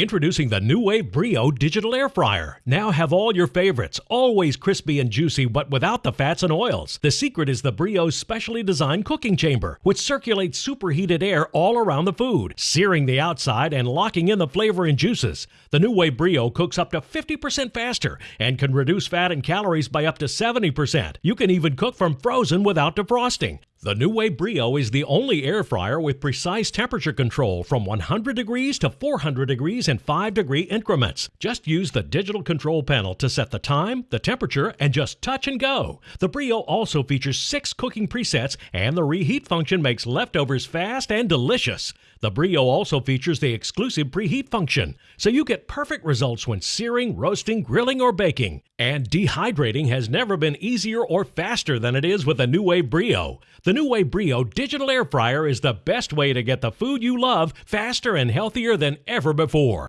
Introducing the NuWave Brio digital air fryer. Now have all your favorites, always crispy and juicy, but without the fats and oils. The secret is the Brio's specially designed cooking chamber, which circulates superheated air all around the food, searing the outside and locking in the flavor and juices. The NuWave Brio cooks up to 50% faster and can reduce fat and calories by up to 70%. You can even cook from frozen without defrosting. The NuWave Brio is the only air fryer with precise temperature control from 100 degrees to 400 degrees in 5 degree increments. Just use the digital control panel to set the time, the temperature, and just touch and go. The Brio also features 6 cooking presets and the reheat function makes leftovers fast and delicious. The Brio also features the exclusive preheat function, so you get perfect results when searing, roasting, grilling, or baking. And dehydrating has never been easier or faster than it is with the NuWave Brio. The NuWave Brio digital air fryer is the best way to get the food you love faster and healthier than ever before.